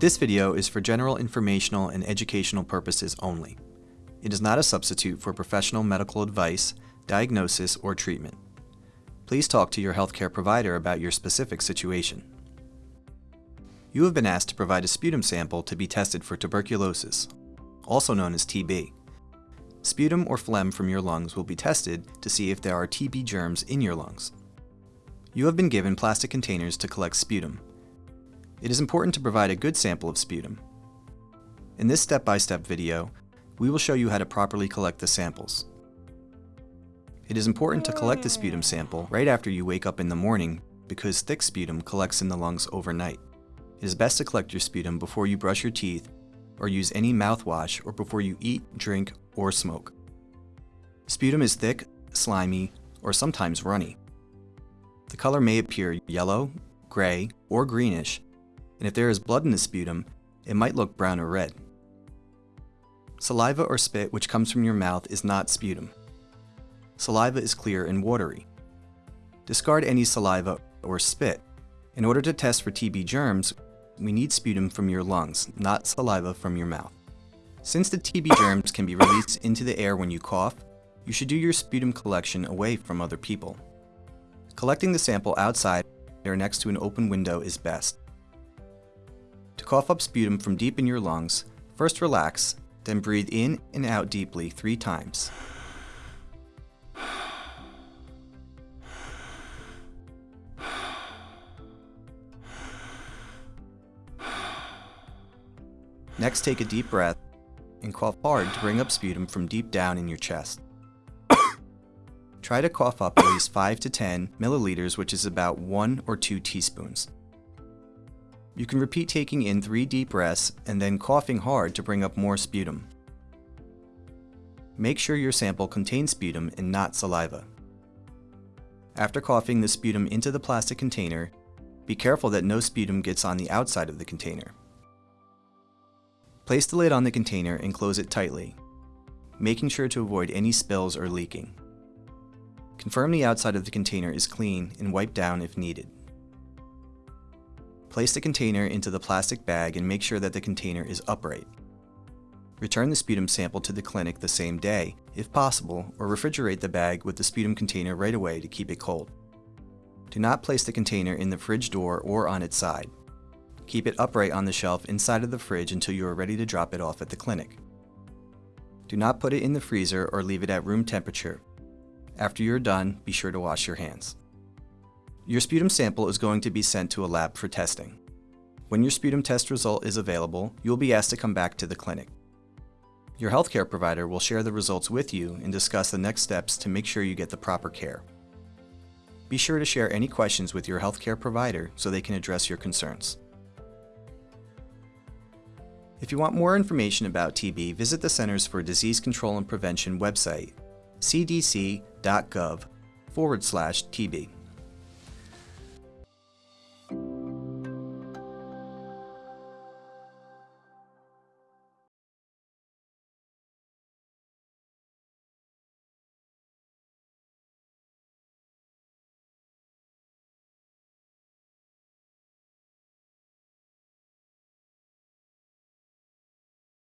This video is for general informational and educational purposes only. It is not a substitute for professional medical advice, diagnosis, or treatment. Please talk to your healthcare provider about your specific situation. You have been asked to provide a sputum sample to be tested for tuberculosis, also known as TB. Sputum or phlegm from your lungs will be tested to see if there are TB germs in your lungs. You have been given plastic containers to collect sputum. It is important to provide a good sample of sputum. In this step-by-step -step video, we will show you how to properly collect the samples. It is important to collect the sputum sample right after you wake up in the morning because thick sputum collects in the lungs overnight. It is best to collect your sputum before you brush your teeth or use any mouthwash or before you eat, drink, or smoke. Sputum is thick, slimy, or sometimes runny. The color may appear yellow, gray, or greenish, and if there is blood in the sputum, it might look brown or red. Saliva or spit which comes from your mouth is not sputum. Saliva is clear and watery. Discard any saliva or spit. In order to test for TB germs, we need sputum from your lungs, not saliva from your mouth. Since the TB germs can be released into the air when you cough, you should do your sputum collection away from other people. Collecting the sample outside or next to an open window is best. To cough up sputum from deep in your lungs, first relax, then breathe in and out deeply three times. Next take a deep breath and cough hard to bring up sputum from deep down in your chest. Try to cough up at least 5 to 10 milliliters, which is about 1 or 2 teaspoons. You can repeat taking in 3 deep breaths and then coughing hard to bring up more sputum. Make sure your sample contains sputum and not saliva. After coughing the sputum into the plastic container, be careful that no sputum gets on the outside of the container. Place the lid on the container and close it tightly, making sure to avoid any spills or leaking. Confirm the outside of the container is clean and wipe down if needed. Place the container into the plastic bag and make sure that the container is upright. Return the sputum sample to the clinic the same day, if possible, or refrigerate the bag with the sputum container right away to keep it cold. Do not place the container in the fridge door or on its side. Keep it upright on the shelf inside of the fridge until you are ready to drop it off at the clinic. Do not put it in the freezer or leave it at room temperature after you're done, be sure to wash your hands. Your sputum sample is going to be sent to a lab for testing. When your sputum test result is available, you will be asked to come back to the clinic. Your healthcare provider will share the results with you and discuss the next steps to make sure you get the proper care. Be sure to share any questions with your healthcare provider so they can address your concerns. If you want more information about TB, visit the Centers for Disease Control and Prevention website cdc.gov forward slash TB.